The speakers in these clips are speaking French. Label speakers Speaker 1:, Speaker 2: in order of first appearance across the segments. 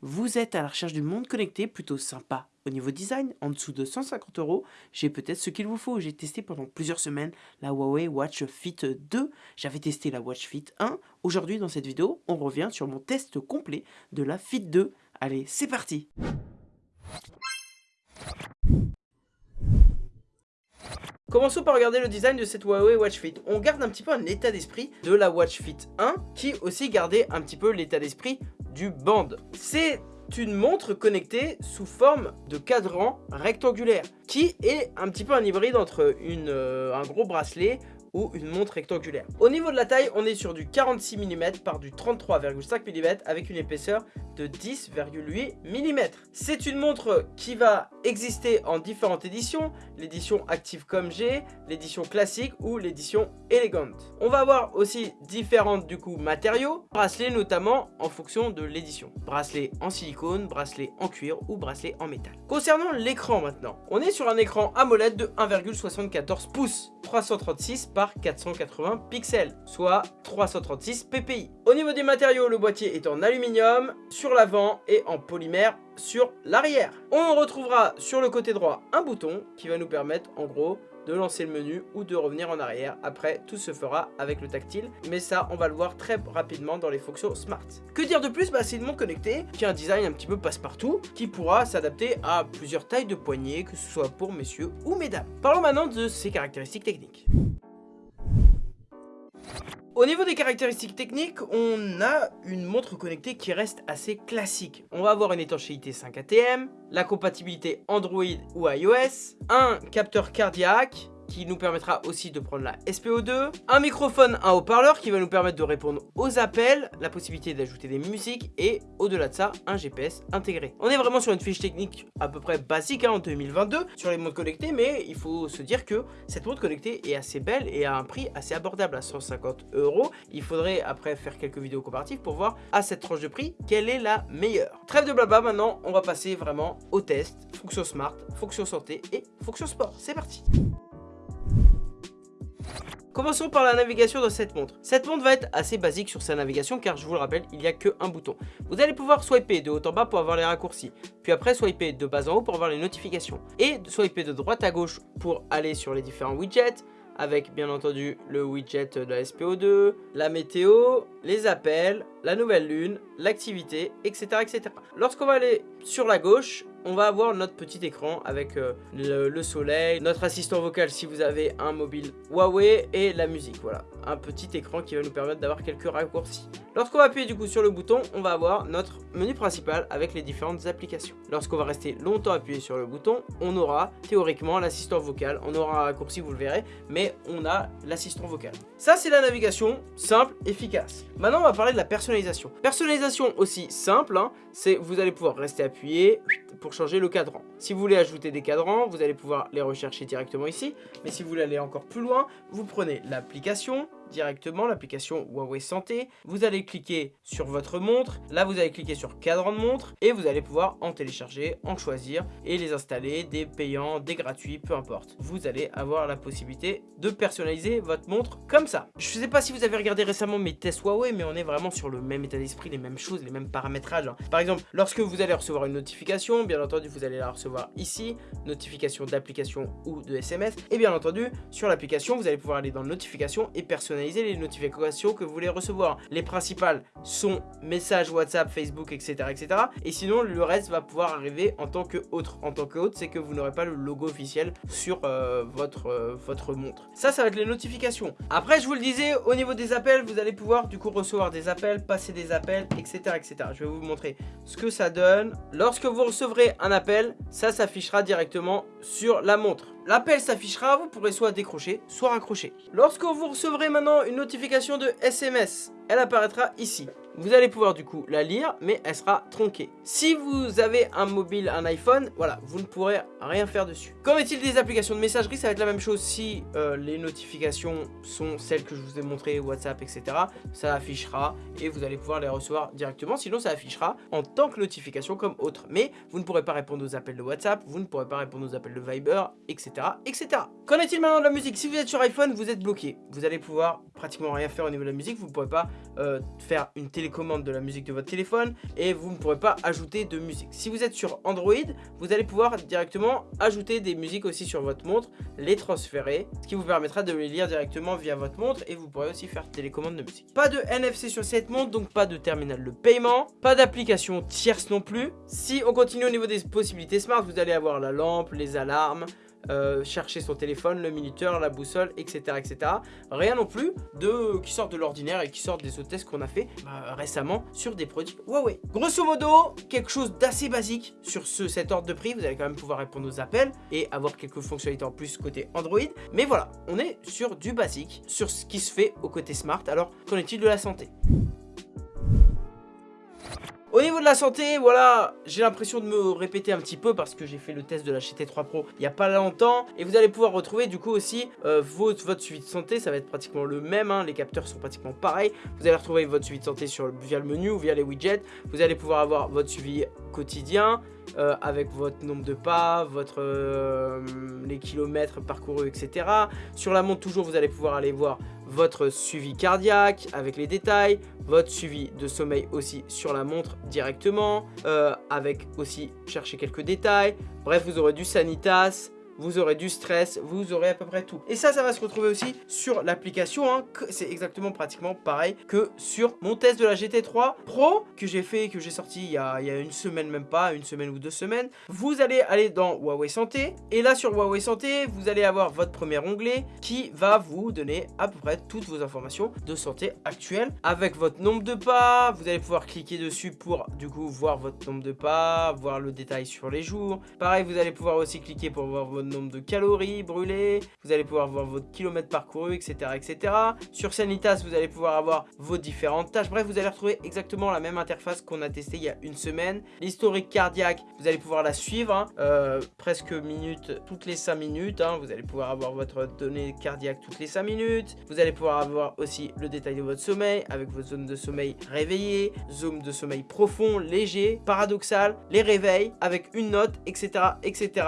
Speaker 1: vous êtes à la recherche d'une montre connectée plutôt sympa au niveau design, en dessous de 150 euros, j'ai peut-être ce qu'il vous faut. J'ai testé pendant plusieurs semaines la Huawei Watch Fit 2. J'avais testé la Watch Fit 1. Aujourd'hui, dans cette vidéo, on revient sur mon test complet de la Fit 2. Allez, c'est parti Commençons par regarder le design de cette Huawei Watch Fit. On garde un petit peu un état d'esprit de la Watch Fit 1 qui aussi gardait un petit peu l'état d'esprit du Band. C'est une montre connectée sous forme de cadran rectangulaire qui est un petit peu un hybride entre euh, un gros bracelet ou une montre rectangulaire. Au niveau de la taille, on est sur du 46 mm par du 33,5 mm avec une épaisseur de 10,8 mm. C'est une montre qui va exister en différentes éditions, l'édition Active comme G, l'édition classique ou l'édition Elegant. On va avoir aussi différentes du coup matériaux, bracelets notamment en fonction de l'édition. Bracelet en silicone, bracelet en cuir ou bracelet en métal. Concernant l'écran maintenant, on est sur un écran AMOLED de 1,74 pouces, 336 par 480 pixels, soit 336 ppi. Au niveau des matériaux, le boîtier est en aluminium sur l'avant et en polymère sur l'arrière. On retrouvera sur le côté droit un bouton qui va nous permettre en gros de lancer le menu ou de revenir en arrière. Après, tout se fera avec le tactile, mais ça, on va le voir très rapidement dans les fonctions Smart. Que dire de plus? Bah, C'est une montre connectée qui a un design un petit peu passe-partout, qui pourra s'adapter à plusieurs tailles de poignées, que ce soit pour messieurs ou mesdames. Parlons maintenant de ses caractéristiques techniques. Au niveau des caractéristiques techniques, on a une montre connectée qui reste assez classique. On va avoir une étanchéité 5 ATM, la compatibilité Android ou iOS, un capteur cardiaque, qui nous permettra aussi de prendre la SPO2, un microphone, un haut-parleur qui va nous permettre de répondre aux appels, la possibilité d'ajouter des musiques et au-delà de ça, un GPS intégré. On est vraiment sur une fiche technique à peu près basique hein, en 2022 sur les montres connectées, mais il faut se dire que cette montre connectée est assez belle et à un prix assez abordable à 150 euros. Il faudrait après faire quelques vidéos comparatives pour voir à cette tranche de prix quelle est la meilleure. Trêve de blabla, maintenant on va passer vraiment au test, fonction smart, fonction santé et fonction sport. C'est parti Commençons par la navigation de cette montre. Cette montre va être assez basique sur sa navigation car je vous le rappelle, il n'y a qu'un bouton. Vous allez pouvoir swiper de haut en bas pour avoir les raccourcis, puis après swiper de bas en haut pour avoir les notifications, et swiper de droite à gauche pour aller sur les différents widgets, avec bien entendu le widget de la SPO2, la météo, les appels, la nouvelle lune, l'activité, etc. etc. Lorsqu'on va aller sur la gauche, on va avoir notre petit écran avec euh, le, soleil, notre assistant vocal si vous avez un mobile Huawei et la musique, voilà. Un petit écran qui va nous permettre d'avoir quelques raccourcis. Lorsqu'on va appuyer du coup sur le bouton, on va avoir notre menu principal avec les différentes applications. Lorsqu'on va rester longtemps appuyé sur le bouton, on aura théoriquement l'assistant vocal. On aura un raccourci, vous le verrez, mais on a l'assistant vocal. Ça, c'est la navigation simple, efficace. Maintenant, on va parler de la personnalisation. Personnalisation aussi simple, hein, c'est vous allez pouvoir rester appuyé pour changer le cadran. Si vous voulez ajouter des cadrans, vous allez pouvoir les rechercher directement ici. Mais si vous voulez aller encore plus loin, vous prenez l'application, directement l'application Huawei Santé. Vous allez cliquer sur votre montre. Là, vous allez cliquer sur cadran de montre et vous allez pouvoir en télécharger, en choisir et les installer, des payants, des gratuits, peu importe. Vous allez avoir la possibilité de personnaliser votre montre comme ça. Je ne sais pas si vous avez regardé récemment mes tests Huawei, mais on est vraiment sur le même état d'esprit, les mêmes choses, les mêmes paramétrages. Hein. Par exemple, lorsque vous allez recevoir une notification, bien entendu, vous allez la recevoir ici, notification d'application ou de SMS. Et bien entendu, sur l'application, vous allez pouvoir aller dans notification et personnaliser les notifications que vous voulez recevoir. Les principales sont messages WhatsApp, Facebook, etc. etc. Et sinon, le reste va pouvoir arriver en tant que autre. En tant que autre, c'est que vous n'aurez pas le logo officiel sur euh, votre, euh, votre montre. Ça, ça va être les notifications. Après, je vous le disais, au niveau des appels, vous allez pouvoir du coup recevoir des appels, passer des appels, etc. etc. Je vais vous montrer ce que ça donne. Lorsque vous recevrez un appel, ça s'affichera directement sur la montre. L'appel s'affichera, vous pourrez soit décrocher, soit raccrocher. Lorsque vous recevrez maintenant une notification de SMS, elle apparaîtra ici. Vous allez pouvoir du coup la lire, mais elle sera tronquée. Si vous avez un mobile, un iPhone, voilà, vous ne pourrez rien faire dessus. Qu'en est-il des applications de messagerie? Ça va être la même chose si euh, les notifications sont celles que je vous ai montrées, WhatsApp, etc. Ça affichera et vous allez pouvoir les recevoir directement. Sinon, ça affichera en tant que notification comme autre. Mais vous ne pourrez pas répondre aux appels de WhatsApp, vous ne pourrez pas répondre aux appels de Viber, etc. etc. Qu'en est-il maintenant de la musique? Si vous êtes sur iPhone, vous êtes bloqué. Vous allez pouvoir pratiquement rien faire au niveau de la musique. Vous ne pourrez pas euh, faire une télé télécommande de la musique de votre téléphone et vous ne pourrez pas ajouter de musique. Si vous êtes sur Android, vous allez pouvoir directement ajouter des musiques aussi sur votre montre, les transférer, ce qui vous permettra de les lire directement via votre montre et vous pourrez aussi faire télécommande de musique. Pas de NFC sur cette montre, donc pas de terminal de paiement, pas d'application tierce non plus. Si on continue au niveau des possibilités smart, vous allez avoir la lampe, les alarmes, euh, chercher son téléphone, le minuteur, la boussole, etc. etc. Rien non plus de qui sort de l'ordinaire et qui sort des autres tests qu'on a fait bah, récemment sur des produits Huawei. Grosso modo, quelque chose d'assez basique sur ce, cet ordre de prix. Vous allez quand même pouvoir répondre aux appels et avoir quelques fonctionnalités en plus côté Android. Mais voilà, on est sur du basique, sur ce qui se fait au côté smart. Alors, qu'en est-il de la santé? Au niveau de la santé, voilà, j'ai l'impression de me répéter un petit peu parce que j'ai fait le test de la GT3 Pro il n'y a pas longtemps. Et vous allez pouvoir retrouver du coup aussi euh, votre, suivi de santé, ça va être pratiquement le même, hein. les capteurs sont pratiquement pareils. Vous allez retrouver votre suivi de santé sur, via le menu ou via les widgets. Vous allez pouvoir avoir votre suivi quotidien euh, avec votre nombre de pas, votre, euh, les kilomètres parcourus, etc. Sur la montre toujours, vous allez pouvoir aller voir votre suivi cardiaque avec les détails, votre suivi de sommeil aussi sur la montre directement, euh, avec aussi chercher quelques détails. Bref, vous aurez du Sanitas, vous aurez du stress, vous aurez à peu près tout. Et ça, ça va se retrouver aussi sur l'application. Hein, c'est exactement pratiquement pareil que sur mon test de la GT3 Pro que j'ai fait, que j'ai sorti il y, a, une semaine, même pas, une semaine ou deux semaines. Vous allez aller dans Huawei Santé. Et là, sur Huawei Santé, vous allez avoir votre premier onglet qui va vous donner à peu près toutes vos informations de santé actuelle avec votre nombre de pas. Vous allez pouvoir cliquer dessus pour du coup voir votre nombre de pas, voir le détail sur les jours. Pareil, vous allez pouvoir aussi cliquer pour voir votre nombre de calories brûlées, vous allez pouvoir voir votre kilomètre parcouru, etc. etc. Sur Sanitas, vous allez pouvoir avoir vos différentes tâches. Bref, vous allez retrouver exactement la même interface qu'on a testé il y a une semaine. L'historique cardiaque, vous allez pouvoir la suivre, hein. euh, presque minutes, toutes les 5 minutes. Hein. Vous allez pouvoir avoir votre donnée cardiaque toutes les 5 minutes. Vous allez pouvoir avoir aussi le détail de votre sommeil avec votre zone de sommeil réveillée, zone de sommeil profond, léger, paradoxal, les réveils avec une note, etc. etc.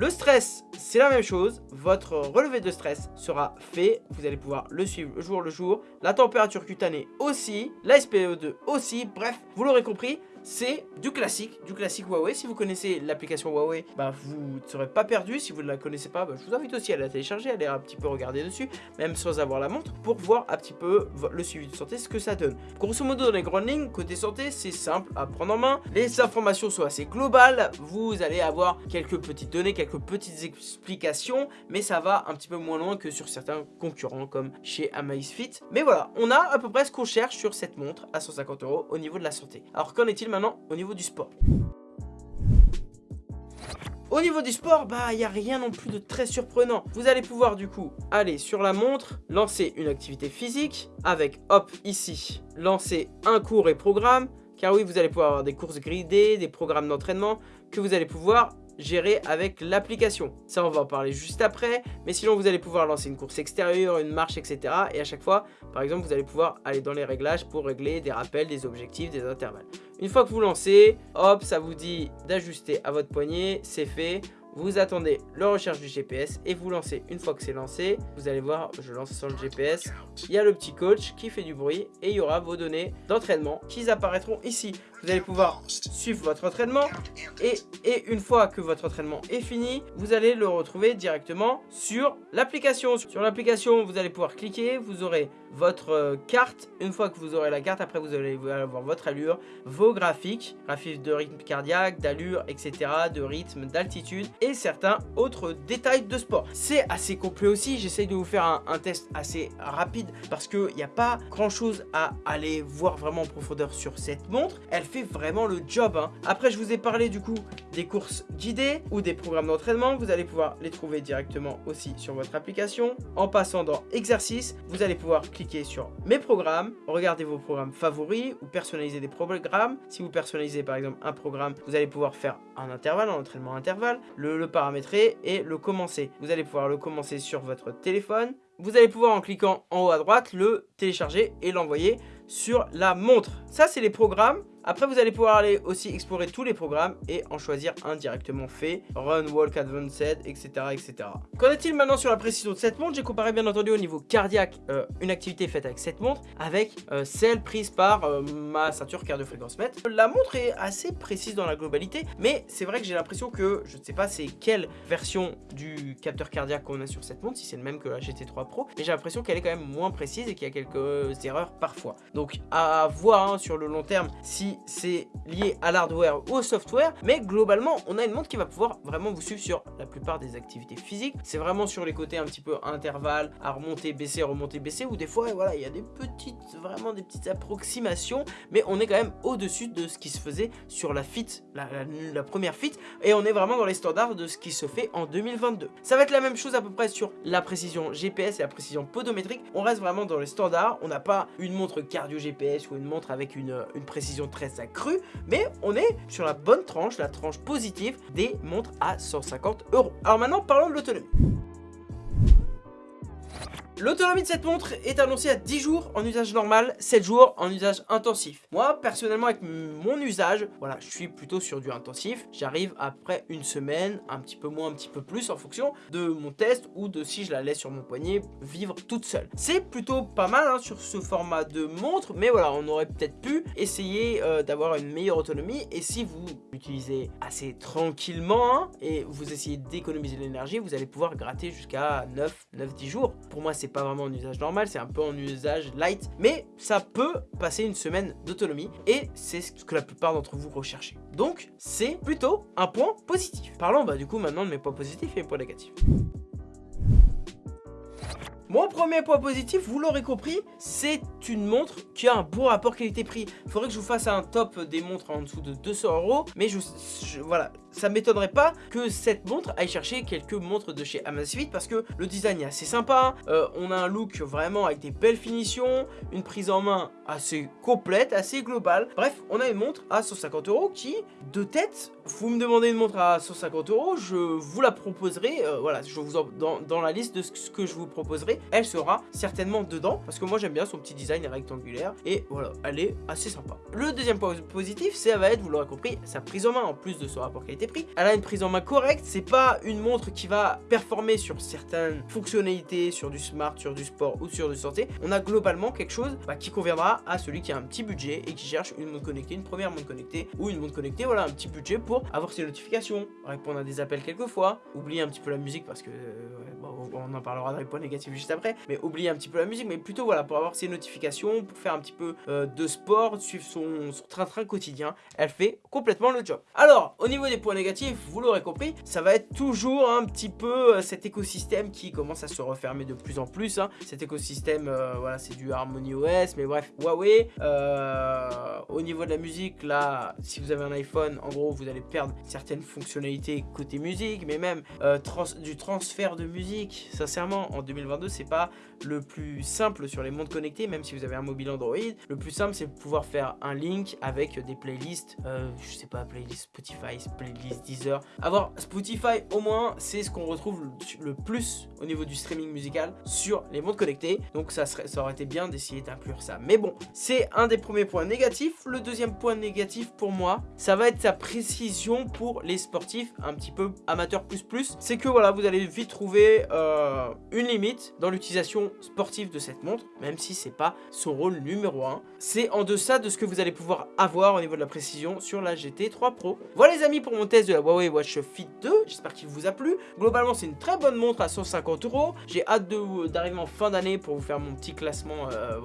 Speaker 1: Le stress, c'est la même chose. Votre relevé de stress sera fait. Vous allez pouvoir le suivre jour le jour. La température cutanée aussi. La SPO2 aussi. Bref, vous l'aurez compris c'est du classique, du classique Huawei. Si vous connaissez l'application Huawei, bah, vous ne serez pas perdu. Si vous ne la connaissez pas, bah, je vous invite aussi à la télécharger, à aller un petit peu regarder dessus, même sans avoir la montre, pour voir un petit peu le suivi de santé, ce que ça donne. Grosso modo, dans les grandes lignes, côté santé, c'est simple à prendre en main. Les informations sont assez globales. Vous allez avoir quelques petites données, quelques petites explications, mais ça va un petit peu moins loin que sur certains concurrents comme chez Amazfit. Mais voilà, on a à peu près ce qu'on cherche sur cette montre à 150 euros au niveau de la santé. Alors qu'en est-il maintenant au niveau du sport. Au niveau du sport, bah il n'y a rien non plus de très surprenant. Vous allez pouvoir du coup aller sur la montre, lancer une activité physique, avec hop ici, lancer un cours et programme. Car oui, vous allez pouvoir avoir des courses gridées, des programmes d'entraînement que vous allez pouvoir gérer avec l'application. Ça, on va en parler juste après. Mais sinon, vous allez pouvoir lancer une course extérieure, une marche, etc. Et à chaque fois, par exemple, vous allez pouvoir aller dans les réglages pour régler des rappels, des objectifs, des intervalles. Une fois que vous lancez, hop, ça vous dit d'ajuster à votre poignet. C'est fait vous attendez le recherche du GPS et vous lancez. Une fois que c'est lancé, vous allez voir, je lance sur le GPS, il y a le petit coach qui fait du bruit et il y aura vos données d'entraînement qui apparaîtront ici. Vous allez pouvoir suivre votre entraînement et, et une fois que votre entraînement est fini, vous allez le retrouver directement sur l'application. Sur l'application, vous allez pouvoir cliquer, vous aurez votre euh, carte. Une fois que vous aurez la carte, après vous allez avoir votre allure, vos graphiques, graphiques de rythme cardiaque, d'allure, etc., de rythme, d'altitude et certains autres détails de sport. C'est assez complet aussi, j'essaye de vous faire un, test assez rapide parce qu'il n'y a pas grand chose à aller voir vraiment en profondeur sur cette montre. Elle fait vraiment le job. Hein. Après, je vous ai parlé du coup des courses guidées ou des programmes d'entraînement. Vous allez pouvoir les trouver directement aussi sur votre application. En passant dans exercice, vous allez pouvoir cliquer sur mes programmes, regarder vos programmes favoris ou personnaliser des programmes. Si vous personnalisez par exemple un programme, vous allez pouvoir faire un intervalle, un entraînement intervalle, le le, paramétrer et le commencer. Vous allez pouvoir le commencer sur votre téléphone. Vous allez pouvoir en cliquant en haut à droite le télécharger et l'envoyer sur la montre. Ça c'est les programmes Après, vous allez pouvoir aller aussi explorer tous les programmes et en choisir un directement fait. Run, Walk, Advanced, etc. etc. Qu'en est-il maintenant sur la précision de cette montre? J'ai comparé bien entendu au niveau cardiaque euh, une activité faite avec cette montre avec euh, celle prise par euh, ma ceinture cardio-fréquence mètre. La montre est assez précise dans la globalité, mais c'est vrai que j'ai l'impression que, je ne sais pas c'est quelle version du capteur cardiaque qu'on a sur cette montre, si c'est le même que la GT3 Pro, mais j'ai l'impression qu'elle est quand même moins précise et qu'il y a quelques erreurs parfois. Donc à voir hein, sur le long terme si c'est lié à l'hardware ou au software, mais globalement on a une montre qui va pouvoir vraiment vous suivre sur la plupart des activités physiques. C'est vraiment sur les côtés un petit peu intervalle, à remonter, baisser, remonter, baisser, ou des fois voilà il y a des petites, vraiment des petites approximations, mais on est quand même au-dessus de ce qui se faisait sur la Fit, la, première Fit, et on est vraiment dans les standards de ce qui se fait en 2022. Ça va être la même chose à peu près sur la précision GPS et la précision podométrique. On reste vraiment dans les standards. On n'a pas une montre cardio GPS ou une montre avec une précision très accrue, mais on est sur la bonne tranche, la tranche positive des montres à 150 euros. Alors maintenant, parlons de l'autonomie. L'autonomie de cette montre est annoncée à 10 jours en usage normal, 7 jours en usage intensif. Moi, personnellement, avec mon usage, voilà, je suis plutôt sur du intensif. J'arrive après une semaine, un petit peu moins, un petit peu plus, en fonction de mon test ou de si je la laisse sur mon poignet vivre toute seule. C'est plutôt pas mal hein, sur ce format de montre, mais voilà, on aurait peut-être pu essayer euh, d'avoir une meilleure autonomie. Et si vous l'utilisez assez tranquillement hein, et vous essayez d'économiser l'énergie, vous allez pouvoir gratter jusqu'à 9, 9, 10 jours. Pour moi, c'est pas vraiment en usage normal, c'est un peu en usage light, mais ça peut passer une semaine d'autonomie et c'est ce que la plupart d'entre vous recherchez. Donc, c'est plutôt un point positif. Parlons bah, du coup maintenant de mes points positifs et mes points négatifs. Mon premier point positif, vous l'aurez compris, c'est une montre qui a un bon rapport qualité-prix. Faudrait que je vous fasse un top des montres en dessous de 200 euros, mais je, voilà, ça m'étonnerait pas que cette montre aille chercher quelques montres de chez Amazfit parce que le design est assez sympa, euh, on a un look vraiment avec des belles finitions, une prise en main assez complète, assez globale. Bref, on a une montre à 150 euros qui, de tête, vous me demandez une montre à 150 euros, je vous la proposerai, euh, voilà, je vous dans, dans la liste de ce que je vous proposerai, elle sera certainement dedans parce que moi j'aime bien son petit design rectangulaire et voilà, elle est assez sympa. Le deuxième point positif, ça va être, vous l'aurez compris, sa prise en main en plus de son rapport Elle a une prise en main correcte, c'est pas une montre qui va performer sur certaines fonctionnalités, sur du smart, sur du sport ou sur du santé. On a globalement quelque chose bah, qui conviendra à celui qui a un petit budget et qui cherche une montre connectée, une première montre connectée ou une montre connectée, voilà, un petit budget pour avoir ses notifications, répondre à des appels quelquefois, oublier un petit peu la musique parce que euh, on en parlera dans les points négatifs juste après, mais oublier un petit peu la musique, mais plutôt voilà, pour avoir ses notifications, pour faire un petit peu euh, de sport, suivre son train-train quotidien, elle fait complètement le job. Alors, au niveau des points négatifs, vous l'aurez compris, ça va être toujours un petit peu euh, cet écosystème qui commence à se refermer de plus en plus. Hein. Cet écosystème, euh, voilà, c'est du Harmony OS, mais bref, Huawei. au niveau de la musique, là, si vous avez un iPhone, en gros, vous allez perdre certaines fonctionnalités côté musique, mais même du transfert de musique sincèrement, en 2022, c'est pas le plus simple sur les montres connectées, même si vous avez un mobile Android. Le plus simple, c'est de pouvoir faire un link avec des playlists, euh, je sais pas, playlist Spotify, playlist Deezer. Avoir Spotify, au moins, c'est ce qu'on retrouve le plus au niveau du streaming musical sur les montres connectées. Donc ça, serait, ça aurait été bien d'essayer d'inclure ça. Mais bon, c'est un des premiers points négatifs. Le deuxième point négatif pour moi, ça va être sa précision pour les sportifs un petit peu amateurs plus plus. C'est que voilà, vous allez vite trouver... Euh, euh, une limite dans l'utilisation sportive de cette montre, même si c'est pas son rôle numéro 1. C'est en deçà de ce que vous allez pouvoir avoir au niveau de la précision sur la GT3 Pro. Voilà les amis pour mon test de la Huawei Watch Fit 2, j'espère qu'il vous a plu. Globalement c'est une très bonne montre à 150 euros. J'ai hâte d'arriver en fin d'année pour vous faire mon petit classement euh,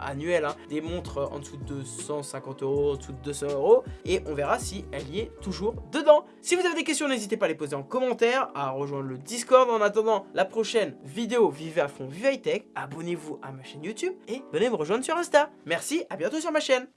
Speaker 1: annuel hein. des montres en dessous de 150 euros, en dessous de 200 euros et on verra si elle y est toujours dedans. Si vous avez des questions n'hésitez pas à les poser en commentaire, à rejoindre le Discord en attendant la prochaine vidéo Vivez à fond, Vive High Tech. Abonnez-vous à ma chaîne YouTube et venez me rejoindre sur Insta. Merci, à bientôt sur ma chaîne.